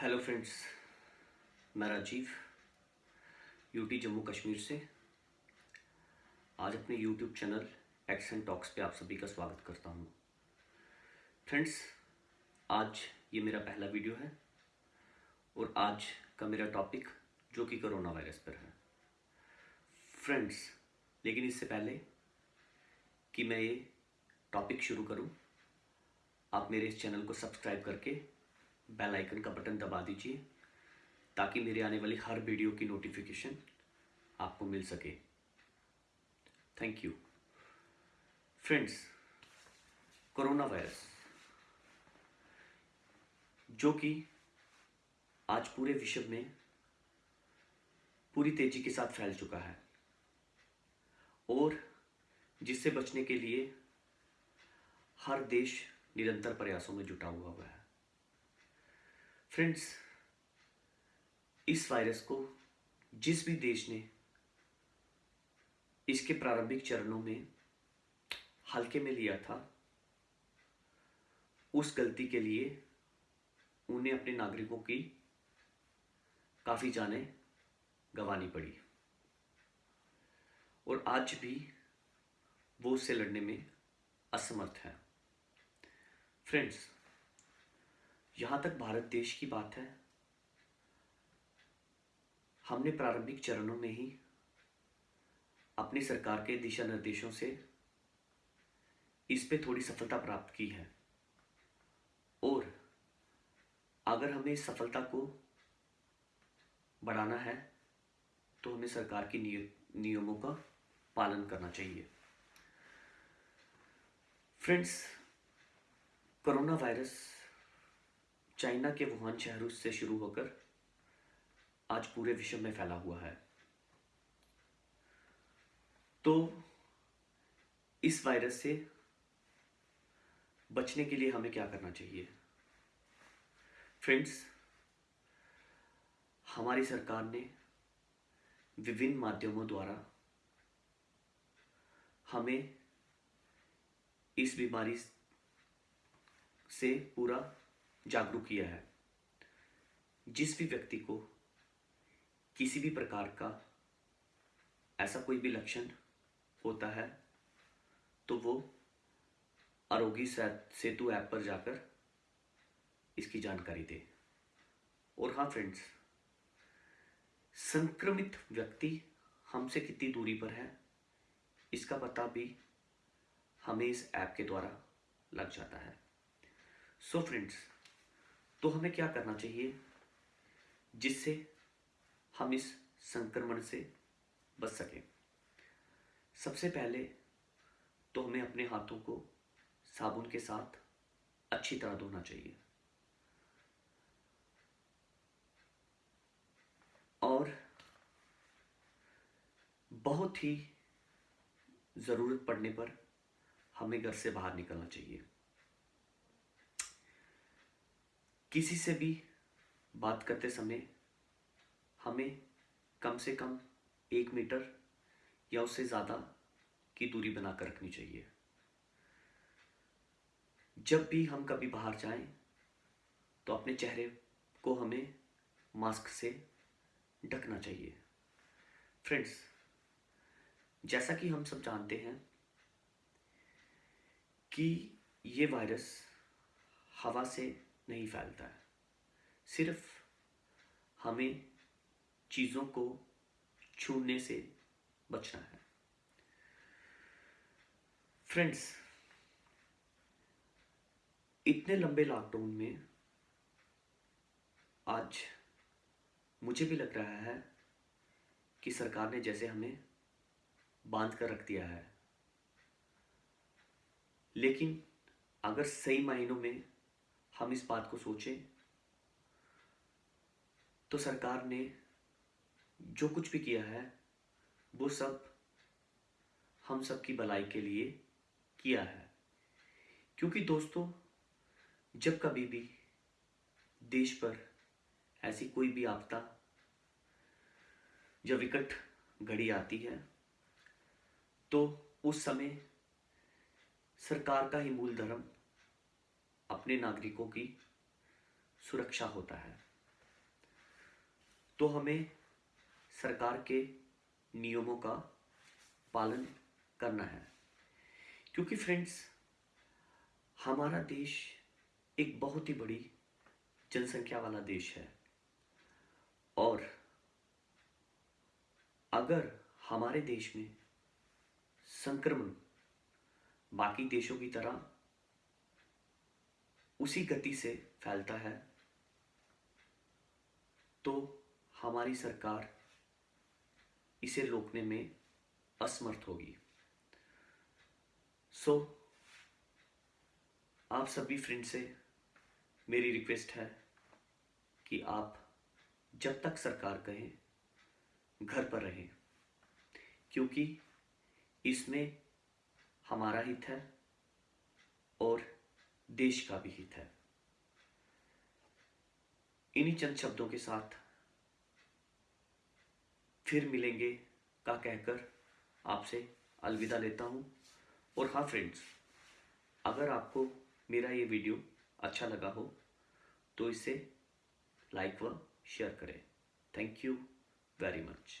Hello friends मैं Rajiv UT Jammu Kashmir से। आज अपने YouTube channel X and talks पे आप सभी का स्वागत करता हूँ। फ्रेंड्स आज ये मेरा पहला वीडियो है और आज का मेरा टॉपिक जो कि कोरोना वायरस पर है। फ्रेंड्स लेकिन इससे पहले कि मैं ये टॉपिक शुरू करूँ, आप मेरे इस चैनल को सब्सक्राइब करके बेल आइकन का बटन दबा दीजिए, ताकि मेरे आने वाली हर वीडियो की नोटिफिकेशन आपको मिल सके। Thank you friends corona virus जो कि आज पूरे विश्व में पूरी तेज़ी के साथ फैल चुका है, और जिससे बचने के लिए हर देश निरंतर प्रयासों में जुटा हुआ हुआ है। फ्रेंड्स इस वायरस को जिस भी देश ने इसके प्रारंभिक चरणों में हल्के में लिया था, उस गलती के लिए उन्हें अपने नागरिकों की काफ़ी जानें गंवानी पड़ी। और आज भी वो उससे लड़ने में असमर्थ है। फ्रेंड्स यहाँ तक भारत देश की बात है। हमने प्रारंभिक चरणों में ही अपनी सरकार के दिशा निर्देशों से इस पे थोड़ी सफलता प्राप्त की है। और अगर हमें इस सफलता को बढ़ाना है तो हमें सरकार की नियमों का पालन करना चाहिए। फ्रेंड्स, कोरोना वायरस चाइना के वुहान शहर से शुरू होकर आज पूरे विश्व में फैला हुआ है। तो इस वायरस से बचने के लिए हमें क्या करना चाहिए? फ्रेंड्स, हमारी सरकार ने विभिन्न माध्यमों द्वारा हमें इस बीमारी से पूरा जागरूक किया है। जिस भी व्यक्ति को किसी भी प्रकार का ऐसा कोई भी लक्षण होता है तो वो आरोग्य सेतु ऐप पर जाकर इसकी जानकारी दे। और हाँ फ्रेंड्स संक्रमित व्यक्ति हमसे कितनी दूरी पर है, इसका पता भी हमें इस ऐप के द्वारा लग जाता है। सो so फ्रेंड्स तो हमें क्या करना चाहिए? जिससे हम इस संक्रमण से बच सकें। सबसे पहले तो हमें अपने हाथों को साबुन के साथ अच्छी तरह धोना चाहिए। और बहुत ही ज़रूरत पड़ने पर हमें घर से बाहर निकलना चाहिए। किसी से भी बात करते समय हमें कम से कम एक मीटर या उससे ज़्यादा की दूरी बनाकर रखनी चाहिए। जब भी हम कभी बाहर जाएँ तो अपने चेहरे को हमें मास्क से ढकना चाहिए। फ्रेंड्स, जैसा कि हम सब जानते हैं कि ये वायरस हवा से नहीं फैलता है। सिर्फ़ हमें चीज़ों को छूने से बचना है। फ्रेंड्स इतने लंबे लॉकडाउन में आज मुझे भी लग रहा है कि सरकार ने जैसे हमें बाँध कर रख दिया है। लेकिन अगर सही मायनों में हम इस बात को सोचें। तो सरकार ने जो कुछ भी किया है, वो सब हम सब की भलाई के लिए किया है। क्योंकि दोस्तों, जब कभी भी देश पर ऐसी कोई भी आपदा जब विकट घड़ी आती है तो उस समय सरकार का ही मूल धर्म अपने नागरिकों की सुरक्षा होता है। तो हमें सरकार के नियमों का पालन करना है। क्योंकि फ्रेंड्स हमारा देश एक बहुत ही बड़ी जनसंख्या वाला देश है। और अगर हमारे देश में संक्रमण बाकी देशों की तरह उसी गति से फैलता है। तो हमारी सरकार इसे रोकने में असमर्थ होगी। सो so, आप सभी फ्रेंड से मेरी रिक्वेस्ट है कि आप जब तक सरकार कहें घर पर रहें। क्योंकि इसमें हमारा हित है और देश का भी हित है। इन्हीं चंद शब्दों के साथ फिर मिलेंगे का कहकर आपसे अलविदा लेता हूँ। और हाँ फ्रेंड्स अगर आपको मेरा ये वीडियो अच्छा लगा हो तो इसे लाइक व शेयर करें। Thank you very much